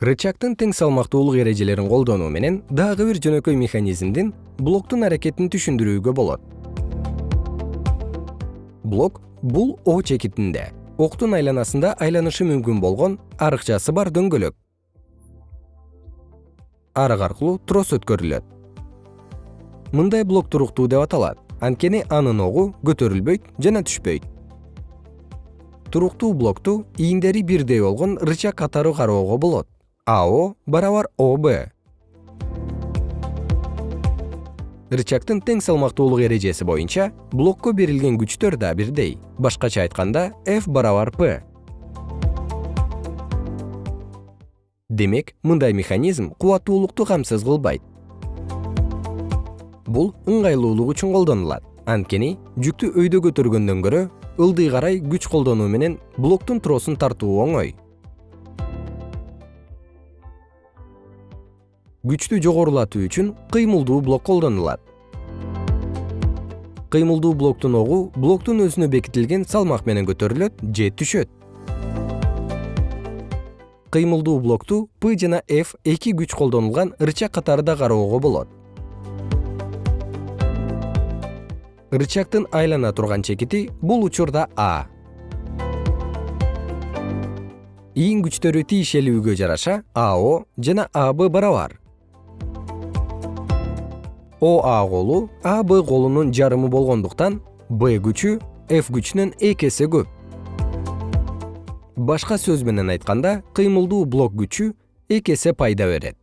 рычагдын тең салмактуулук эрежелерин колдонуу менен дагы бир жөнөкөй механизмдин блоктун аракетин түшүндүрүүгө болот. Блок бул о чекитинде. Октун айланасында айланышы мүмкүн болгон арыкчасы бар дөңгөлөк. Арык аркылуу трос өткөрүлөт. Мындай блок туруктуу деп аталат. Анткени анын огу көтөрүлбөйт жана түшпөйт. Туруктуу блокту ийиндери бирдей болгон рычаг катары кароого болот ао барабар об рычагдын тең салмактуулук эрежеси боюнча блокко берилген күчтөр да бирдей. Башкача айтканда f барабар p. Демек мындай механизм кубаттуулукту камсыз кылбайт. Бул ыңгайлуулук үчүн колдонулат. Анткени жүктү өйдө көтөргөндөн көрө ылдый карай күч колдонуу менен блоктун тросун тартуу оңой күчтү жогорулатуу үчүн кыймылдуу блок колдонулат. Кыймылдуу блоктун огу блоктун өзүнө бекитилген салмак менен көтөрүлөт же түшөт. Кыймылдуу блокту п жана f эки күч колдонулган рычаг катары да кароого болот. Рычагдын айлана турган чекити бул учурда а. Ийин күчтөрү тиешелүүгө жараша ао жана аб барабар оа колу аб колунун жарымы болгондуктан б күчү f күчүнөн эки эсе көп. Башка сөз менен айтканда кыймылдуу блок күчү эки эсе пайда берет